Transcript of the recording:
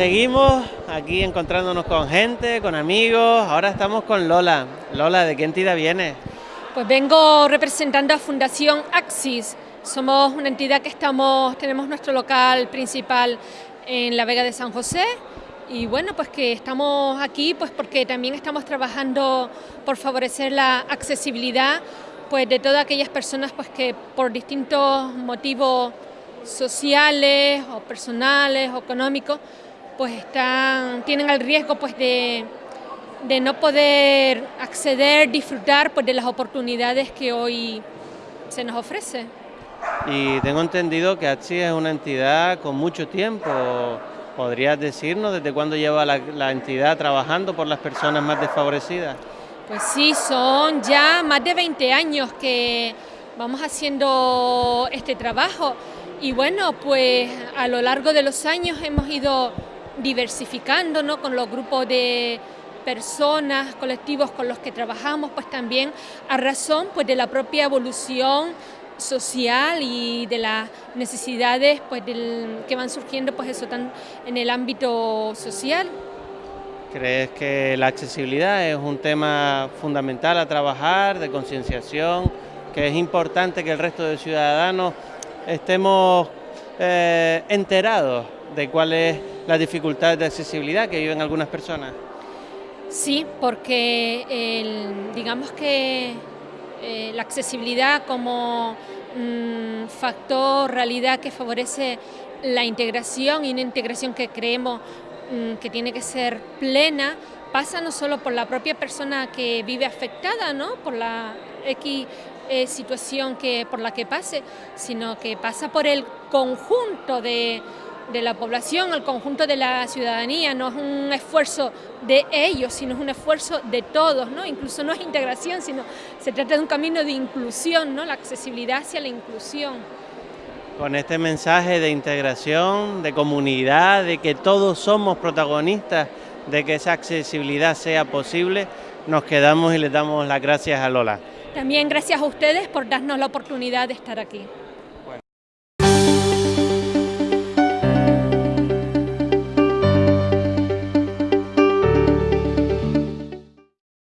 Seguimos aquí encontrándonos con gente, con amigos, ahora estamos con Lola. Lola, ¿de qué entidad viene? Pues vengo representando a Fundación Axis. Somos una entidad que estamos, tenemos nuestro local principal en la Vega de San José y bueno, pues que estamos aquí pues porque también estamos trabajando por favorecer la accesibilidad pues de todas aquellas personas pues que por distintos motivos sociales o personales o económicos pues están, tienen el riesgo pues de, no poder acceder, disfrutar pues de las oportunidades que hoy se nos ofrece. Y tengo entendido que AXI es una entidad con mucho tiempo. ¿Podrías decirnos desde cuándo lleva la, la entidad trabajando por las personas más desfavorecidas? Pues sí, son ya más de 20 años que vamos haciendo este trabajo y bueno, pues a lo largo de los años hemos ido diversificando ¿no? con los grupos de personas, colectivos con los que trabajamos, pues también a razón pues, de la propia evolución social y de las necesidades pues, del, que van surgiendo pues, eso, tan, en el ámbito social. ¿Crees que la accesibilidad es un tema fundamental a trabajar, de concienciación, que es importante que el resto de ciudadanos estemos eh, enterados de cuál es la dificultad de accesibilidad que viven algunas personas? Sí, porque digamos que eh, la accesibilidad como mm, factor, realidad que favorece la integración y una integración que creemos mm, que tiene que ser plena, pasa no solo por la propia persona que vive afectada, ¿no? por la X eh, situación que, por la que pase, sino que pasa por el conjunto de, de la población, el conjunto de la ciudadanía, no es un esfuerzo de ellos, sino es un esfuerzo de todos, ¿no? incluso no es integración, sino se trata de un camino de inclusión, ¿no? la accesibilidad hacia la inclusión. Con este mensaje de integración, de comunidad, de que todos somos protagonistas de que esa accesibilidad sea posible, nos quedamos y les damos las gracias a Lola. También gracias a ustedes por darnos la oportunidad de estar aquí.